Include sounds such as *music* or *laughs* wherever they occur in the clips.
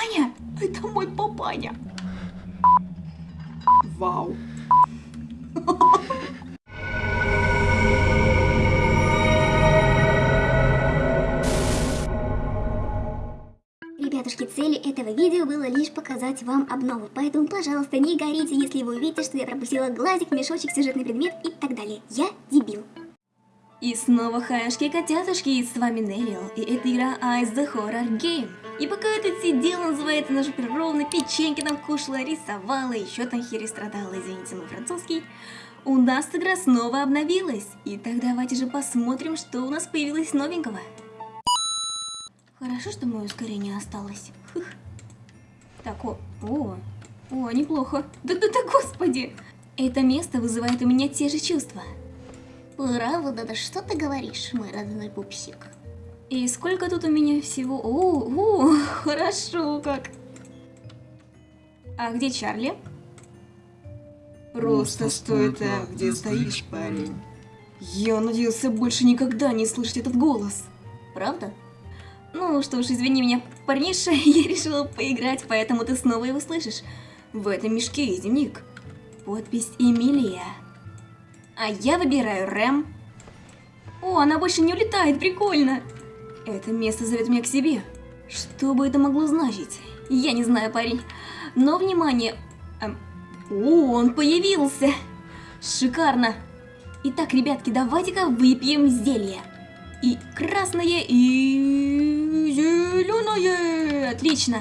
Папаня? Это мой папаня. Вау. Ребятушки, целью этого видео было лишь показать вам обнову, поэтому, пожалуйста, не горите, если вы увидите, что я пропустила глазик, мешочек, сюжетный предмет и так далее. Я дебил. И снова хаяшки-котятушки, с вами Неллио, и это игра Ice the Horror Game. И пока я тут сидела, называется наша прировно, печеньки там кушала, рисовала, еще там хери страдала, извините, мой французский, у нас игра снова обновилась. И так давайте же посмотрим, что у нас появилось новенького. Хорошо, что мое ускорение осталось. Фух. Так, о, о, о, неплохо. Да-да-да, господи! Это место вызывает у меня те же чувства. Правда, да что ты говоришь, мой родной пупсик? И сколько тут у меня всего? О, о, *laughs* хорошо как. А где Чарли? Просто стой там, где стоишь, парень. Я надеялся больше никогда не слышать этот голос. Правда? Ну что ж, извини меня, парниша, *laughs* я решила поиграть, поэтому ты снова его слышишь. В этом мешке есть дневник. Подпись Эмилия. А я выбираю Рэм. О, она больше не улетает, прикольно. Это место зовет меня к себе. Что бы это могло значить? Я не знаю, парень. Но, внимание... Эм, о, он появился! Шикарно! Итак, ребятки, давайте-ка выпьем зелье. И красное, и зеленое. Отлично.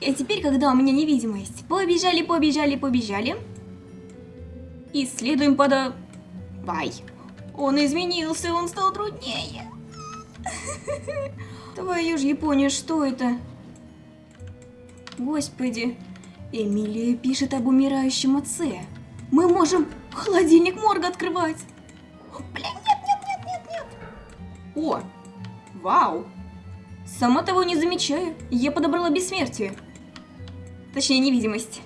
И теперь, когда у меня невидимость, побежали, побежали, побежали. Исследуем подо... Бай. Он изменился, он стал труднее. Твою ж Япония, что это? Господи. Эмилия пишет об умирающем отце. Мы можем холодильник морга открывать. Блин, нет, нет, нет, нет, нет. О, вау. Сама того не замечаю, я подобрала бессмертие. Точнее, невидимость.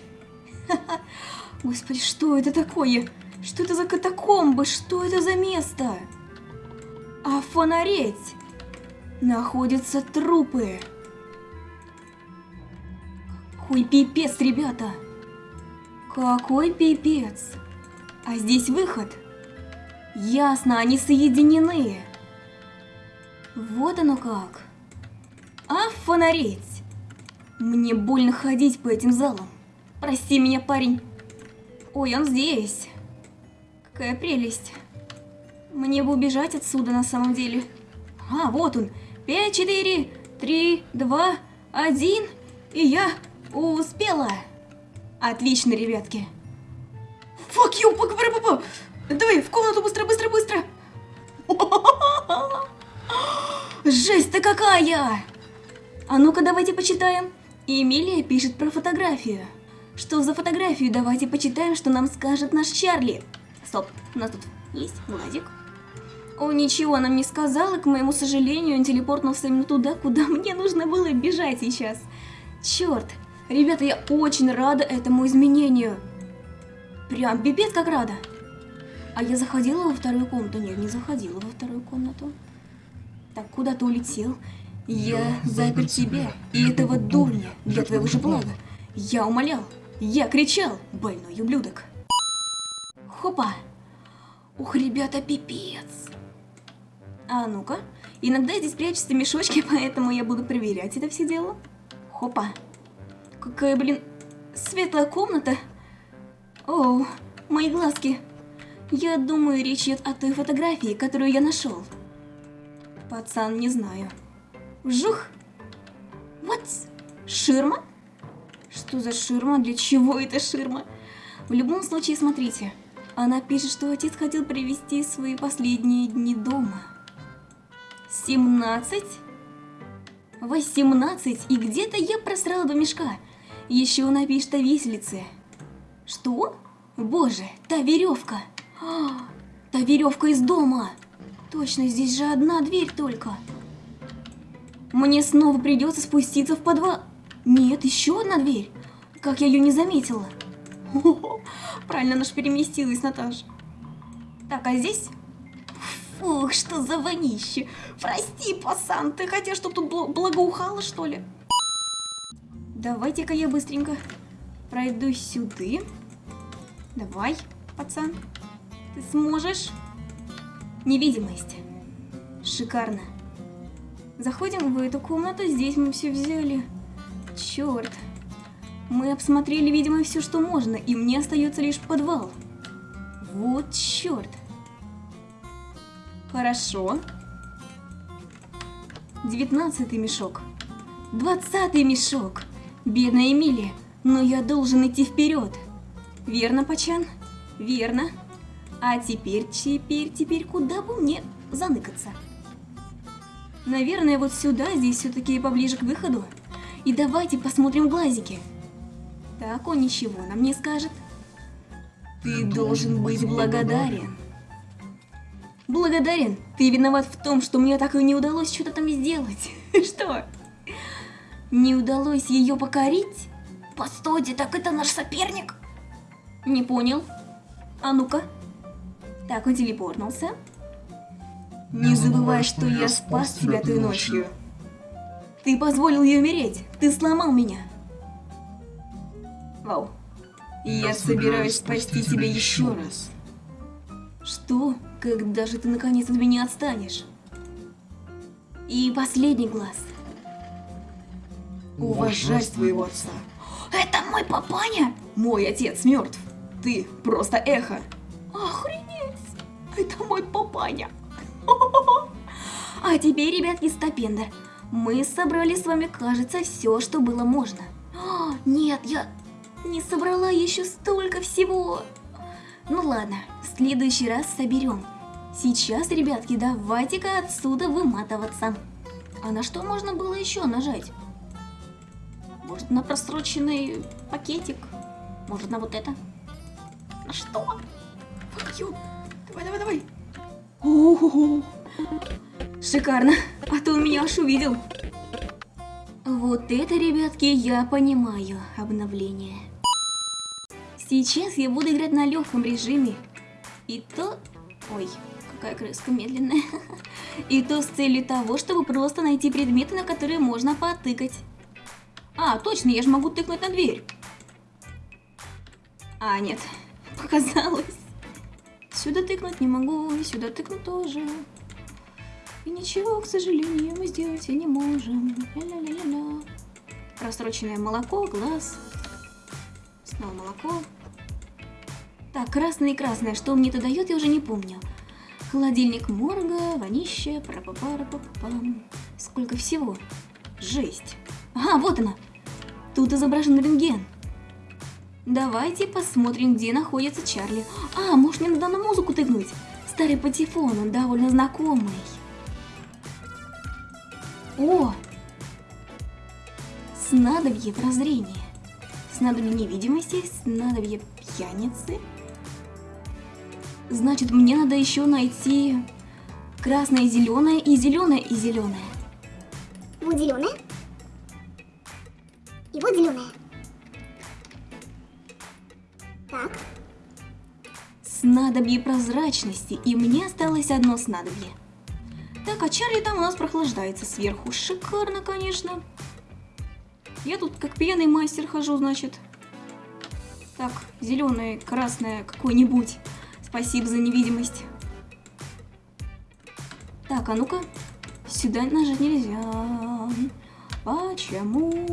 *laughs* Господи, что это такое? Что это за катакомбы? Что это за место? А фонареть? Находятся трупы. Какой пипец, ребята. Какой пипец. А здесь выход. Ясно, они соединены. Вот оно как. А фонареть? Мне больно ходить по этим залам. Прости меня, парень. Ой, он здесь. Какая прелесть. Мне бы убежать отсюда на самом деле. А, вот он. Пять, четыре, три, два, один. И я успела. Отлично, ребятки. Fuck you, папа, Давай, в комнату быстро, быстро, быстро. Жесть-то какая! А ну-ка, давайте почитаем. Эмилия пишет про фотографию. Что за фотографию? Давайте почитаем, что нам скажет наш Чарли. Стоп, у нас тут есть глазик. О, ничего нам не сказала, к моему сожалению, он телепортнулся именно туда, куда мне нужно было бежать сейчас. Черт, ребята, я очень рада этому изменению. Прям пипец как рада. А я заходила во вторую комнату? Нет, не заходила во вторую комнату. Так, куда ты улетел? Я запер тебя и этого дурня для твоего же блага. Я умолял, я кричал, больной ублюдок. Хопа. Ух, ребята, пипец. А ну-ка. Иногда здесь прячутся мешочки, *laughs* поэтому я буду проверять это все дело. Хопа. Какая, блин, светлая комната. О, мои глазки. Я думаю, речь идет о той фотографии, которую я нашел. Пацан, не знаю. Вжух! Вот! Ширма? Что за ширма? Для чего это ширма? В любом случае, смотрите. Она пишет, что отец хотел провести свои последние дни дома. 17? 18? И где-то я просрала два мешка. Еще напишет о виселице. Что? Боже, та веревка. А, та веревка из дома. Точно, здесь же одна дверь только. Мне снова придется спуститься в подвал. Нет, еще одна дверь. Как я ее не заметила. *laughs* Правильно, наш переместилась, Наташа. Так, а здесь? Фух, что за вонище. Прости, пасан, ты хотел, чтобы тут благоухало, что ли? Давайте-ка я быстренько пройду сюда. Давай, пацан. Ты сможешь? Невидимость. Шикарно. Заходим в эту комнату, здесь мы все взяли. Черт. Мы обсмотрели, видимо, все, что можно, и мне остается лишь подвал. Вот черт. Хорошо. Девятнадцатый мешок. Двадцатый мешок. Бедная Эмилия, но я должен идти вперед. Верно, Пачан? Верно. А теперь, теперь, теперь, куда бы мне заныкаться? Наверное, вот сюда, здесь все-таки поближе к выходу. И давайте посмотрим глазики. Так, он ничего нам не скажет. Ты должен быть благодарен. Благодарен? Ты виноват в том, что мне так и не удалось что-то там сделать. *laughs* Что? Не удалось ее покорить? Постойте, так это наш соперник? Не понял. А ну-ка. Так, он телепортнулся. Не забывай, что я спас тебя той ночью. Ты позволил ей умереть. Ты сломал меня. Вау. Я собираюсь спасти тебя еще раз. Что? Когда же ты наконец от меня отстанешь? И последний глаз. Уважай своего отца. Это мой папаня? Мой отец мертв. Ты просто эхо. Охренеть! Это мой папаня. *laughs* А теперь, ребятки, стопендер. Мы собрали с вами, кажется, все, что было можно. *gasps* Нет, я не собрала еще столько всего. Ну ладно, следующий раз соберем. Сейчас, ребятки, давайте-ка отсюда выматываться. А на что можно было еще нажать? Может, на просроченный пакетик? Может, на вот это? На что? Fuck you. Давай, давай, давай. О-о-о. Шикарно. А то у меня аж увидел. Вот это, ребятки, я понимаю обновление. Сейчас я буду играть на легком режиме. И то... Ой, какая крыска медленная. И то с целью того, чтобы просто найти предметы, на которые можно потыкать. А, точно, я же могу тыкнуть на дверь. А, нет, *laughs* показалось. Сюда тыкнуть не могу, и сюда тыкнуть тоже. И ничего, к сожалению, мы сделать и не можем. Ля-ля-ля-ля. Просроченное молоко, глаз. Снова молоко. Так, красное и красное. Что мне это дает, я уже не помню. Холодильник морга, вонище, пара па пам Сколько всего? Жесть. Ага, вот она. Тут изображен рентген. Давайте посмотрим, где находится Чарли. А, может мне надо на музыку тыкнуть? Старый патефон, он довольно знакомый. О! Снадобье прозрения. Снадобье невидимости, снадобье пьяницы. Значит, мне надо еще найти красное и зеленое, и зеленое, и зеленое. Вот зеленая. И вот зеленая. Так. Снадобье прозрачности, и мне осталось одно снадобье. Так, а Чарли там у нас прохлаждается сверху. Шикарно, конечно. Я тут как пьяный мастер хожу, значит. Так, зеленое, красное, какое-нибудь. Спасибо за невидимость. Так, а ну-ка. Сюда нажать нельзя. Почему?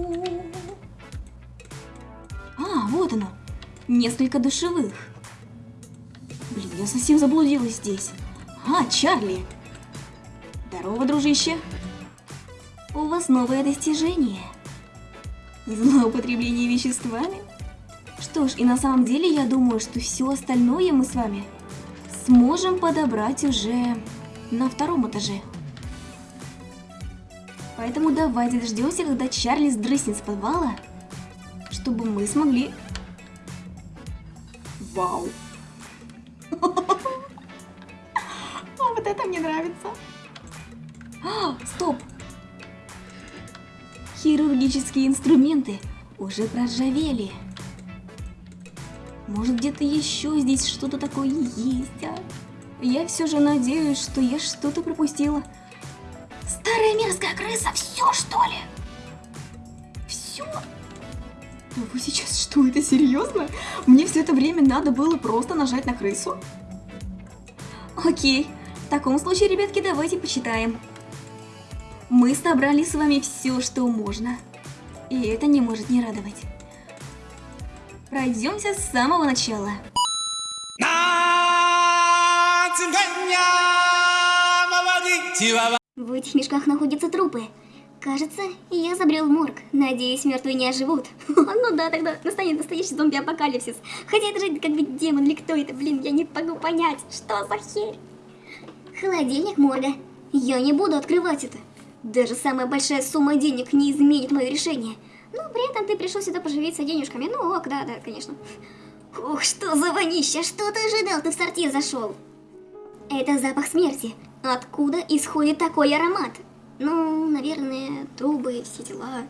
А, вот оно. Несколько душевых. Блин, я совсем заблудилась здесь. А, Чарли. Здорово, дружище. У вас новое достижение. Злоупотребление веществами? Что ж, и на самом деле я думаю, что все остальное мы с вами сможем подобрать уже на втором этаже. Поэтому давайте дождемся, когда Чарли сдрыснет с подвала, чтобы мы смогли... Вау! *laughs* Вот это мне нравится. А, стоп! Хирургические инструменты уже проржавели. Может, где-то еще здесь что-то такое есть, а? Я все же надеюсь, что я что-то пропустила. Старая мерзкая крыса, все что ли? Все? Вы сейчас что, это серьезно? Мне все это время надо было просто нажать на крысу? Окей, в таком случае, ребятки, давайте почитаем. Мы собрали с вами все, что можно. И это не может не радовать. Пройдемся с самого начала. В этих мешках находятся трупы. Кажется, я забрел морг. Надеюсь, мертвые не оживут. *laughs* ну да, тогда настанет настоящий зомби-апокалипсис. Хотя это же как бы демон или кто это, блин, я не могу понять, что за херь. Холодильник морга. Я не буду открывать это. Даже самая большая сумма денег не изменит мое решение. Ну, при этом ты пришел сюда поживиться денежками. Ну ок, да, да, конечно. Ух, что за вонища, что ты ожидал, ты в сортир зашел? Это запах смерти. Откуда исходит такой аромат? Ну, наверное, трубы, все дела.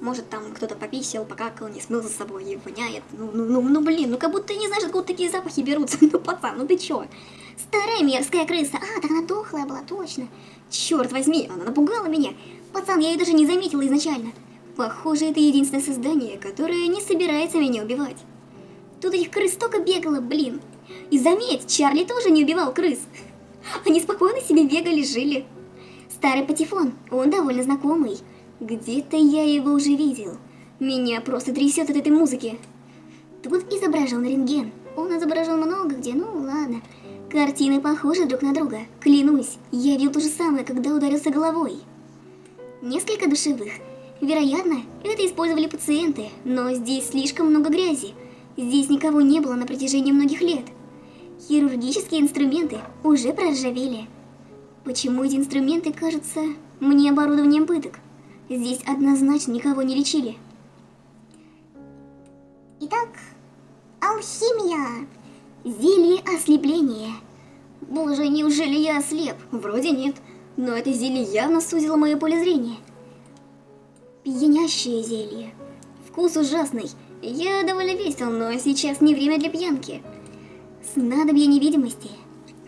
Может, там кто-то пописал, покакал, не смыл за собой и воняет. Ну, ну, ну, ну, блин, ну как будто не знаешь, откуда такие запахи берутся. *laughs* Ну, пацан, ну ты чё? Старая мерзкая крыса. А, так она дохлая была, точно. Черт возьми, она напугала меня. Пацан, я ее даже не заметила изначально. Похоже, это единственное создание, которое не собирается меня убивать. Тут этих крыс столько бегало, блин. И заметь, Чарли тоже не убивал крыс. Они спокойно себе бегали, жили. Старый патефон, он довольно знакомый. Где-то я его уже видел. Меня просто трясет от этой музыки. Тут изображен рентген. Он изображен много где, ну ладно. Картины похожи друг на друга. Клянусь, я видел то же самое, когда ударился головой. Несколько душевых. Вероятно, это использовали пациенты, но здесь слишком много грязи. Здесь никого не было на протяжении многих лет. Хирургические инструменты уже проржавели. Почему эти инструменты кажутся мне оборудованием пыток? Здесь однозначно никого не лечили. Итак, алхимия. Зелье ослепления. Боже, неужели я ослеп? Вроде нет. Но это зелье явно сузило мое поле зрения. Пьянящее зелье. Вкус ужасный. Я довольно весел, но сейчас не время для пьянки. Снадобье невидимости.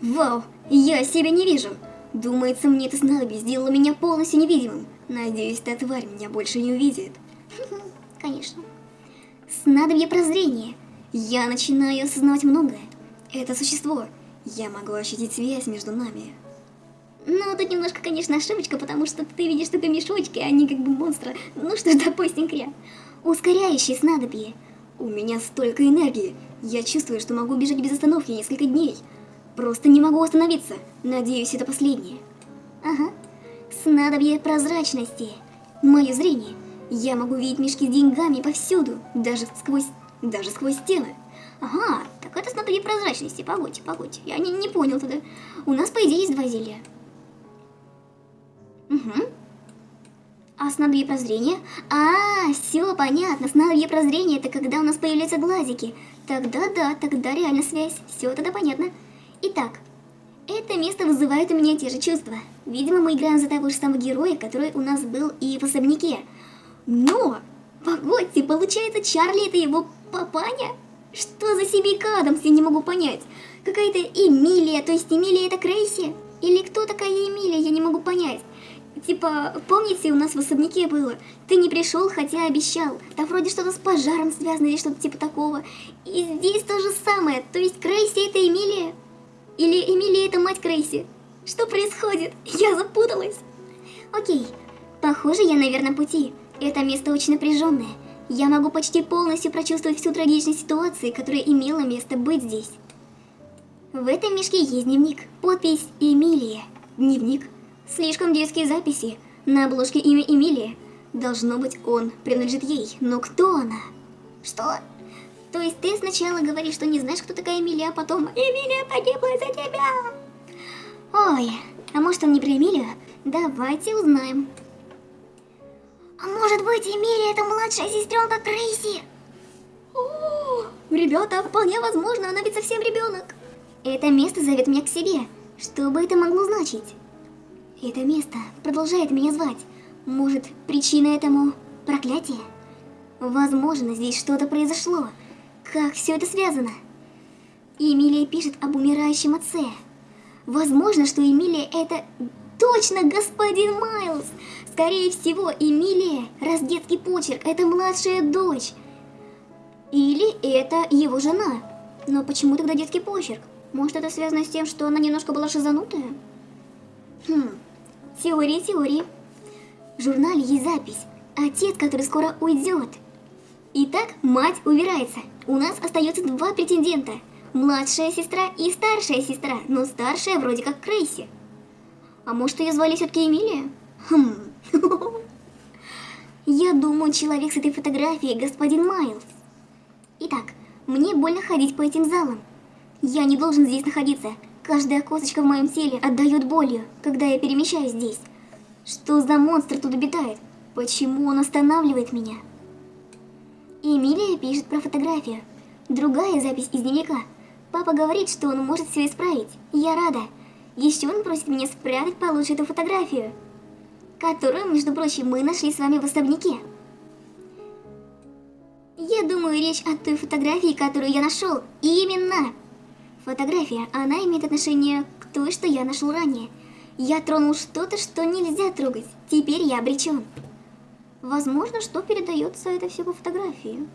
Вау, я себя не вижу. Думается, мне это снадобье сделало меня полностью невидимым. Надеюсь, эта тварь меня больше не увидит. *laughs* Конечно. Снадобье прозрения. Я начинаю осознавать многое. Это существо. Я могу ощутить связь между нами. Ну, тут немножко, конечно, ошибочка, потому что ты видишь только мешочки, а не как бы монстра. Ну что ж, допустим, кря. Ускоряющее снадобье. У меня столько энергии. Я чувствую, что могу бежать без остановки несколько дней. Просто не могу остановиться. Надеюсь, это последнее. Ага. Снадобье прозрачности. Мое зрение. Я могу видеть мешки с деньгами повсюду, даже сквозь, даже сквозь стены. Ага, так это снадобье прозрачности. Погодьте, погодьте. Я не, не понял тогда. У нас, по идее, есть два зелья. Угу. А снадобье прозрения? А, все понятно. Снадобье прозрения это когда у нас появляются глазики. Тогда да, тогда реально связь. Все тогда понятно. Итак, это место вызывает у меня те же чувства. Видимо, мы играем за того же самого героя, который у нас был и в особняке. Но, погодьте, получается, Чарли это его папаня? Что за семейка Адамс, я не могу понять. Какая-то Эмилия, то есть Эмилия это Крейси? Или кто такая Эмилия, я не могу понять. Типа, помните, у нас в особняке было? Ты не пришел, хотя обещал. Там вроде что-то с пожаром связано или что-то типа такого. И здесь то же самое. То есть Крейси это Эмилия? Или Эмилия это мать Крейси? Что происходит? Я запуталась. Окей. Похоже, я на верном пути. Это место очень напряженное. Я могу почти полностью прочувствовать всю трагичность ситуации, которая имела место быть здесь. В этом мешке есть дневник. Подпись Эмилия. Дневник. Слишком детские записи. На обложке имя Эмилия. Должно быть, он принадлежит ей. Но кто она? Что? То есть ты сначала говоришь, что не знаешь, кто такая Эмилия, а потом Эмилия погибла за тебя. Ой, а может он не про Эмилию? Давайте узнаем. А может быть, Эмилия это младшая сестренка Крейси? Ребята, вполне возможно, она ведь совсем ребенок. Это место зовет меня к себе. Что бы это могло значить? Это место продолжает меня звать. Может, причина этому проклятие? Возможно, здесь что-то произошло. Как все это связано? Эмилия пишет об умирающем отце. Возможно, что Эмилия это точно господин Майлз. Скорее всего, Эмилия, раз детский почерк, это младшая дочь. Или это его жена. Но почему тогда детский почерк? Может это связано с тем, что она немножко была шизанутая? Хм, теория теории. В журнале есть запись. Отец, который скоро уйдет. Итак, мать убирается. У нас остается два претендента. Младшая сестра и старшая сестра, но старшая вроде как Крейси. А может ее звали все-таки Эмилия? Хм. *laughs* Я думаю, человек с этой фотографией господин Майлз. Итак, мне больно ходить по этим залам. Я не должен здесь находиться. Каждая косточка в моем теле отдает болью, когда я перемещаюсь здесь. Что за монстр тут обитает? Почему он останавливает меня? Эмилия пишет про фотографию. Другая запись из дневника. Папа говорит, что он может все исправить. Я рада. Еще он просит меня спрятать получше эту фотографию которую, между прочим, мы нашли с вами в особняке. Я думаю, речь о той фотографии, которую я нашел. Именно! Фотография, она имеет отношение к той, что я нашел ранее. Я тронул что-то, что нельзя трогать. Теперь я обречен. Возможно, что передается это все по фотографии.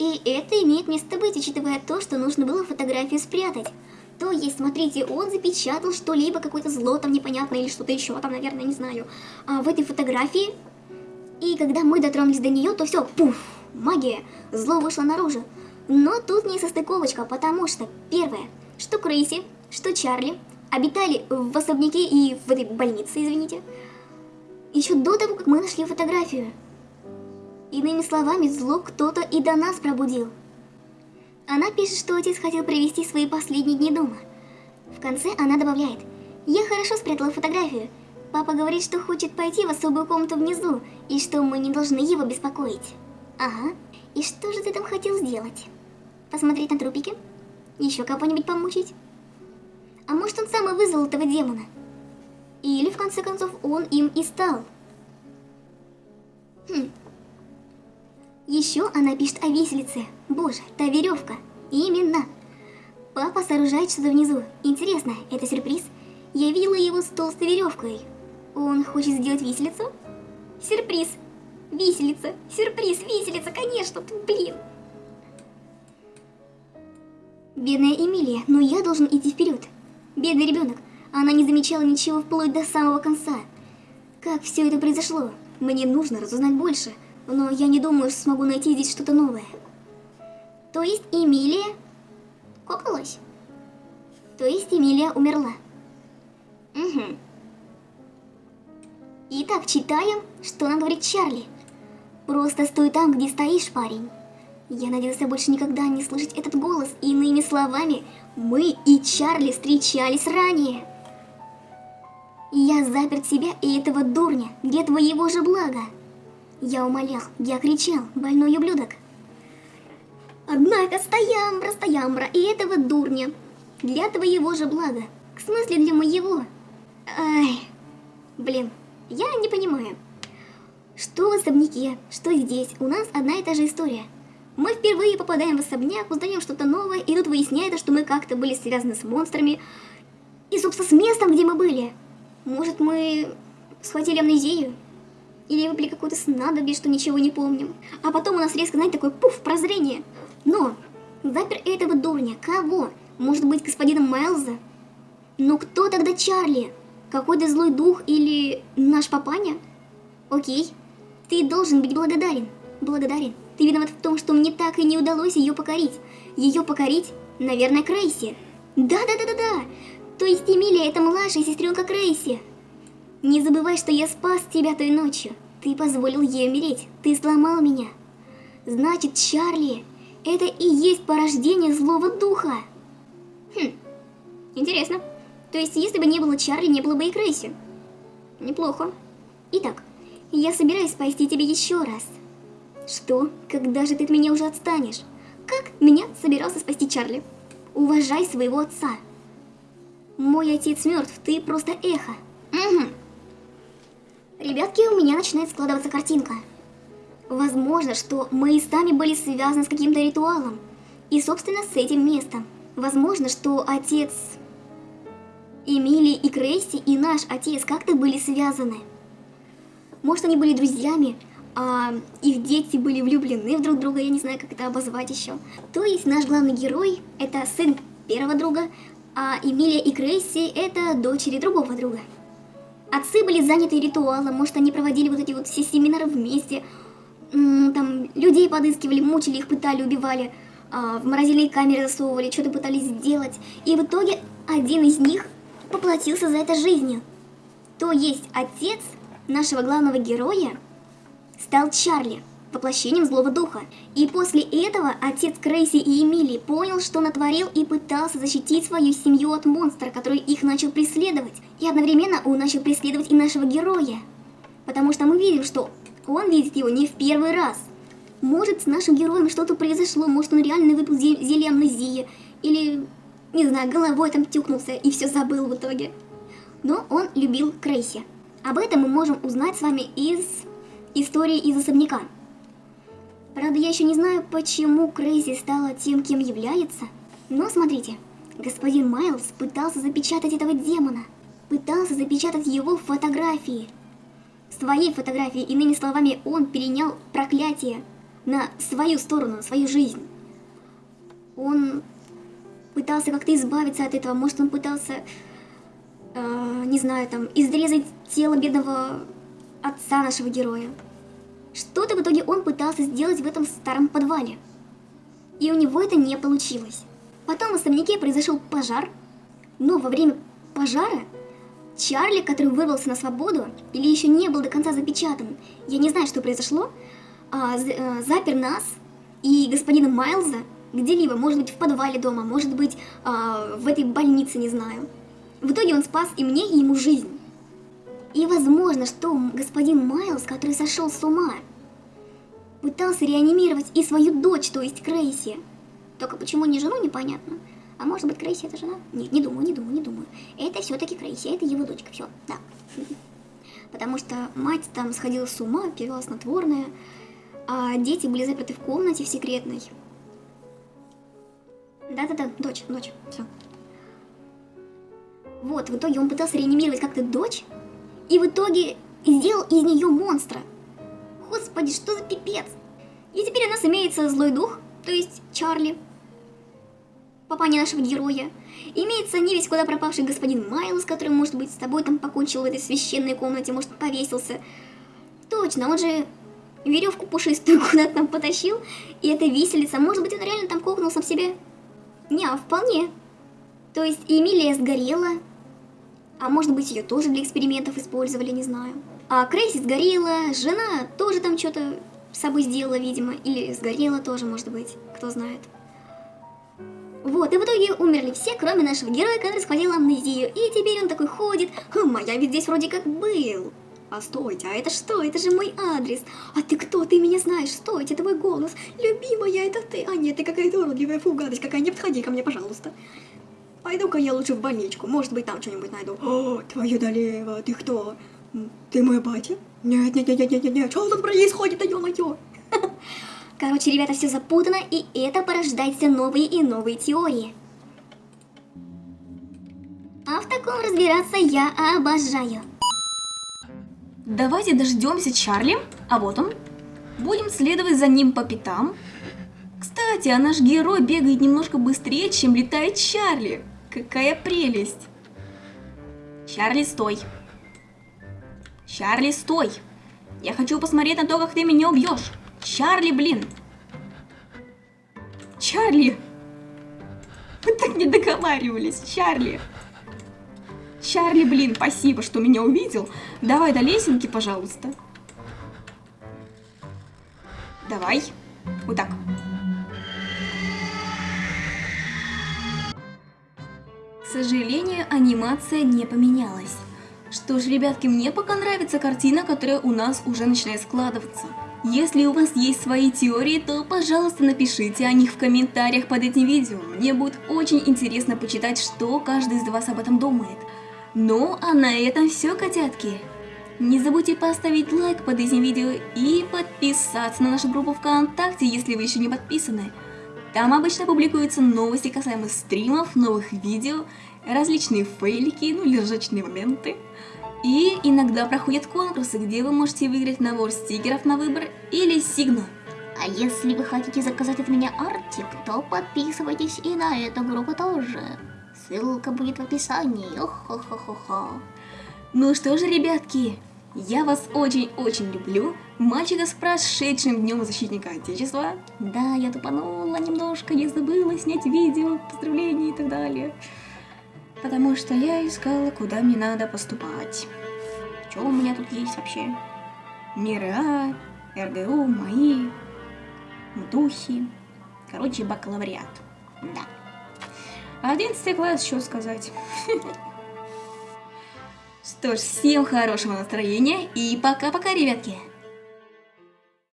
И это имеет место быть, учитывая то, что нужно было фотографию спрятать. То есть, смотрите, он запечатал что-либо, какое-то зло там непонятное или что-то еще там, наверное, не знаю, а, в этой фотографии. И когда мы дотронулись до нее, то все, пуф, магия, зло вышло наружу. Но тут не состыковочка, потому что, первое, что Крейси, что Чарли обитали в особняке и в этой больнице, извините, еще до того, как мы нашли фотографию. Иными словами, зло кто-то и до нас пробудил. Она пишет, что отец хотел провести свои последние дни дома. В конце она добавляет, «Я хорошо спрятала фотографию. Папа говорит, что хочет пойти в особую комнату внизу, и что мы не должны его беспокоить». Ага, и что же ты там хотел сделать? Посмотреть на трупики? Еще кого-нибудь помучить? А может он сам и вызвал этого демона? Или в конце концов он им и стал? Хм, еще она пишет о виселице. Боже, та веревка. Именно. Папа сооружает что-то внизу. Интересно, это сюрприз? Я видела его с толстой веревкой. Он хочет сделать виселицу? Сюрприз. Виселица. Сюрприз, виселица, конечно. Блин. Бедная Эмилия, но я должен идти вперед. Бедный ребенок. Она не замечала ничего вплоть до самого конца. Как все это произошло? Мне нужно разузнать больше но я не думаю, что смогу найти здесь что-то новое. То есть Эмилия кокнулась? То есть Эмилия умерла? Угу. Итак, читаем, что нам говорит Чарли. Просто стой там, где стоишь, парень. Я надеялся больше никогда не слышать этот голос. Иными словами, мы и Чарли встречались ранее. Я запер тебя и этого дурня для твоего же блага. Я умолял, я кричал, больной ублюдок. Однако стоямбра, стоямбра, и этого дурня. Для твоего же блага. В смысле для моего? Ай, блин, я не понимаю. Что в особняке, что здесь, у нас одна и та же история. Мы впервые попадаем в особняк, узнаем что-то новое, и тут выясняется, что мы как-то были связаны с монстрами. И, собственно, с местом, где мы были. Может, мы схватили амнезию? Или выпили какое-то снадобье, что ничего не помним. А потом у нас резко, знаете, такой пуф, прозрение. Но запер этого дурня. Кого? Может быть, господина Майлза? Но кто тогда Чарли? Какой-то злой дух или наш папаня? Окей. Ты должен быть благодарен. Благодарен. Ты виноват в том, что мне так и не удалось ее покорить. Ее покорить, наверное, Крейси. Да-да-да-да-да. То есть Эмилия это младшая сестренка Крейси. Не забывай, что я спас тебя той ночью. Ты позволил ей умереть. Ты сломал меня. Значит, Чарли, это и есть порождение злого духа. Хм, интересно. То есть, если бы не было Чарли, не было бы и Крейси. Неплохо. Итак, я собираюсь спасти тебя еще раз. Что? Когда же ты от меня уже отстанешь? Как меня собирался спасти Чарли? Уважай своего отца. Мой отец мертв, ты просто эхо. Угу. Ребятки, у меня начинает складываться картинка. Возможно, что мы и сами были связаны с каким-то ритуалом. И, собственно, с этим местом. Возможно, что отец Эмили и Крейси и наш отец как-то были связаны. Может, они были друзьями, а, их дети были влюблены в друг друга, я не знаю, как это обозвать еще. То есть наш главный герой это сын первого друга, а Эмилия и Крейси это дочери другого друга. Отцы были заняты ритуалом, может они проводили вот эти вот все семинары вместе, там людей подыскивали, мучили их, пытали, убивали, а, в морозильные камеры засовывали, что-то пытались сделать. И в итоге один из них поплатился за это жизнью. То есть отец нашего главного героя стал Чарли, воплощением злого духа. И после этого отец Крейси и Эмили понял, что натворил и пытался защитить свою семью от монстра, который их начал преследовать. И одновременно он начал преследовать и нашего героя. Потому что мы видим, что он видит его не в первый раз. Может, с нашим героем что-то произошло, может, он реально выпил зелье амнезии, или, не знаю, головой там тюкнулся и все забыл в итоге. Но он любил Крейси. Об этом мы можем узнать с вами из истории из особняка. Правда, я еще не знаю, почему Крейзи стала тем, кем является. Но смотрите, господин Майлз пытался запечатать этого демона. Пытался запечатать его фотографии. Своей фотографии, иными словами, он перенял проклятие на свою сторону, на свою жизнь. Он пытался как-то избавиться от этого, может он пытался, э, не знаю, там, изрезать тело бедного отца нашего героя. Что-то в итоге он пытался сделать в этом старом подвале. И у него это не получилось. Потом в особняке произошел пожар, но во время пожара Чарли, который вырвался на свободу, или еще не был до конца запечатан, я не знаю, что произошло, а, а, запер нас и господина Майлза где-либо, может быть в подвале дома, может быть а, в этой больнице, не знаю. В итоге он спас и мне, и ему жизнь. И возможно, что господин Майлз, который сошел с ума, пытался реанимировать и свою дочь, то есть Крейси. Только почему не жену, непонятно. А может быть Крейси это жена? Нет, не думаю, не думаю, не думаю. Это все-таки Крейси, это его дочка, все, да. *laughs* Потому что мать там сходила с ума, пила снотворное, а дети были заперты в комнате в секретной. Да-да-да, дочь, дочь, все. Вот, в итоге он пытался реанимировать как-то дочь, и в итоге сделал из нее монстра. Господи, что за пипец? И теперь у нас имеется злой дух, то есть Чарли, папаня нашего героя. Имеется не весь куда пропавший господин Майлз, который, может быть, с тобой там покончил в этой священной комнате, может, повесился. Точно, он же веревку пушистую *laughs* куда-то там потащил, и это виселица. Может быть, он реально там кокнул сам себе? Не, а вполне. То есть Эмилия сгорела, а может быть, ее тоже для экспериментов использовали, не знаю. А Крейси сгорела, жена тоже там что-то с собой сделала, видимо, или сгорела тоже, может быть, кто знает. Вот, и в итоге умерли все, кроме нашего героя, который схватил амнезию. И теперь он такой ходит, хм, а я ведь здесь вроде как был. А стойте, а это что? Это же мой адрес. А ты кто? Ты меня знаешь? Стойте, это мой голос. Любимая, это ты. А нет, ты какая-то уродливая фу, гадость какая. Не подходи ко мне, пожалуйста. Пойду-ка я лучше в больничку. Может быть, там что-нибудь найду. О, твою долево, ты кто? Ты мой батя? Нет, нет, нет, нет, нет, нет. Что тут происходит, а ё-моё? *laughs* Короче, ребята, все запутано, и это порождает все новые и новые теории. А в таком разбираться я обожаю. Давайте дождемся Чарли, а вот он. Будем следовать за ним по пятам. Кстати, а наш герой бегает немножко быстрее, чем летает Чарли. Какая прелесть. Чарли, стой. Чарли, стой. Я хочу посмотреть на то, как ты меня убьешь. Чарли, блин! Чарли! Мы так не договаривались, Чарли! Чарли, блин, спасибо, что меня увидел. Давай до лесенки, пожалуйста. Давай. Вот так. Сожалению, анимация не поменялась. Что ж, ребятки, мне пока нравится картина, которая у нас уже начинает складываться. Если у вас есть свои теории, то, пожалуйста, напишите о них в комментариях под этим видео. Мне будет очень интересно почитать, что каждый из вас об этом думает. Ну, а на этом все, котятки. Не забудьте поставить лайк под этим видео и подписаться на нашу группу ВКонтакте, если вы еще не подписаны. Там обычно публикуются новости касаемо стримов, новых видео, различные фейлики, ну или ржачные моменты. И иногда проходят конкурсы, где вы можете выиграть набор стикеров на выбор или сигну. А если вы хотите заказать от меня артик, то подписывайтесь и на эту группу тоже. Ссылка будет в описании. Ох-хо-хо-хо-хо. Ну что же, ребятки, я вас очень-очень люблю. Мальчика с прошедшим днем защитника Отечества. Да, я тупанула немножко, не забыла снять видео, поздравления и так далее. Потому что я искала, куда мне надо поступать. Что у меня тут есть вообще? Мира, РГУ, мои, духи. Короче, бакалавриат. Да. Одиннадцатый класс, что сказать. *laughs* Что ж, всем хорошего настроения и пока-пока, ребятки.